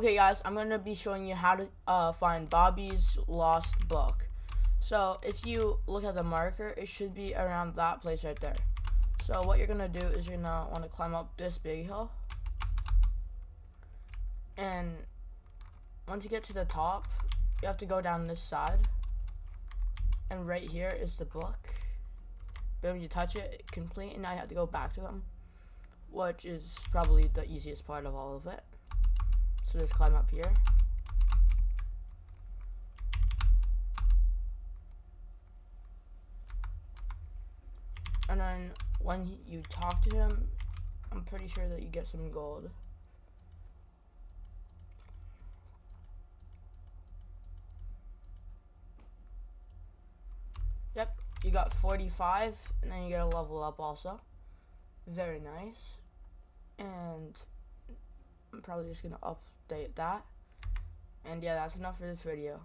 Okay guys, I'm to be showing you how to uh, find Bobby's lost book. So if you look at the marker, it should be around that place right there. So what you're to do is you're to want to climb up this big hill. And once you get to the top, you have to go down this side. And right here is the book. Boom, you touch it, complete, and now you have to go back to them. Which is probably the easiest part of all of it. So just climb up here. And then when you talk to him, I'm pretty sure that you get some gold. Yep, you got 45, and then you get a level up also. Very nice. I'm probably just going to update that. And yeah, that's enough for this video.